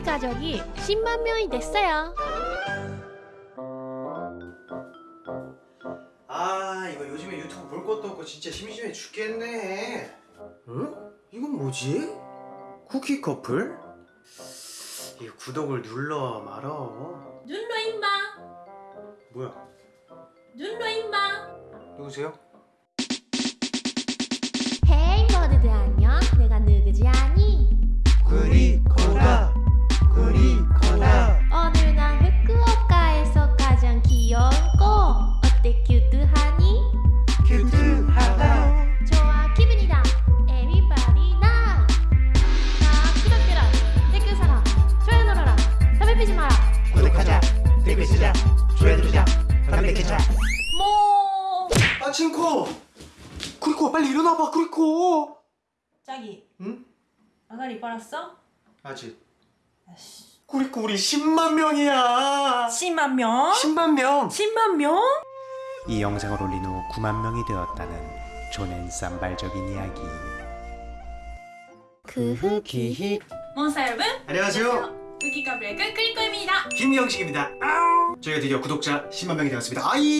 우리 가족이 10만 명이 됐어요. 아 이거 요즘에 유튜브 볼 것도 없고 진짜 심심해 죽겠네 응? 이건 뭐지? 쿠키 커플? 이거 구독을 눌러 말어 눌러 임마 뭐야 눌러 임마 누구세요? 헤이 모두들 안녕. 내가 누구지 아니? 뭐아 친코 구리코 빨리 일어나봐 구리코 자기 응? 아가리 빨았어? 아직 아씨 구리코 우리 10만 명이야 10만 명? 10만 명 10만 명? 이 영상을 올린 후 9만 명이 되었다는 조낸 쌈발적인 이야기 그 후기. 몬스타 여러분 안녕하세요 후기카 브레이크 크리코입니다 김영식입니다. 저희가 드디어 구독자 10만 명이 되었습니다. 아이!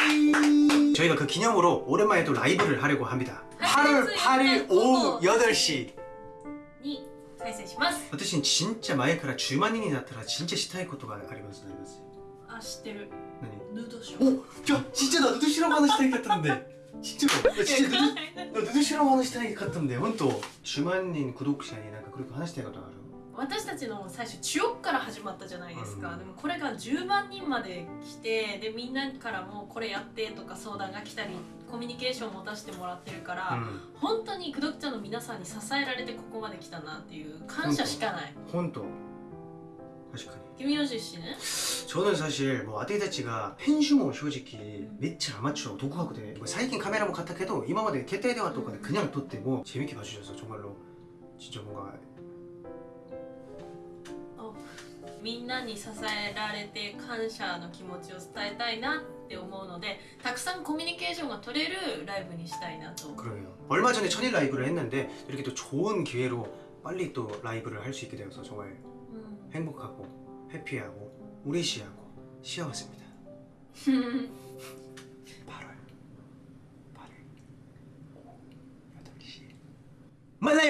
저희가 그 기념으로 오랜만에 또 라이브를 하려고 합니다. 8월 8일 오후 8시. に再生します 私진짜前から10万人になったら진짜したいことがありますなります。あ知ってる 何ヌードショ 오! 야 진짜 나 누드 실험 하나したいかったんで. 진짜로. 나 진짜 누드, 나 누드 실험 하나したいかったんで. 本当10万人구독자になんかこれ話したいことがある。 私たちの最初中億から始まったじゃないですか、うんでもこれが10万人まで来てでみんなからもこれやってとか相談が来たりコミュニケーションを持たせてもらってるから、 음. 本当にクドクチャの皆さんに支えられてここまで来たなっていう感謝しかない 혼또. 確かに. 김효진 씨는? 저는 사실 뭐 아데이다치가 펜슈모 솔직히 매치 아마추어 독학도 돼. 뭐 사이킨 카메라 뭐 같다 해도 이마마데 개떼대와 똑같아 그냥 뒀대 뭐 재밌게 봐주셔서 정말로 진짜 뭔가 みんなに支えられて感謝の気持ちを伝えたいなって思うのでたくさんコミュニケーションが取れるライブにしたいなと그러요. 얼마 전에 천일 라이브를 했는데 이렇게 또 좋은 기회로 빨리 또 라이브를 할 수 있게 되어서 정말 음. 행복하고 해피하고 우리 시하고 시아왔습니다. 8월. 8일 8시. 만나요!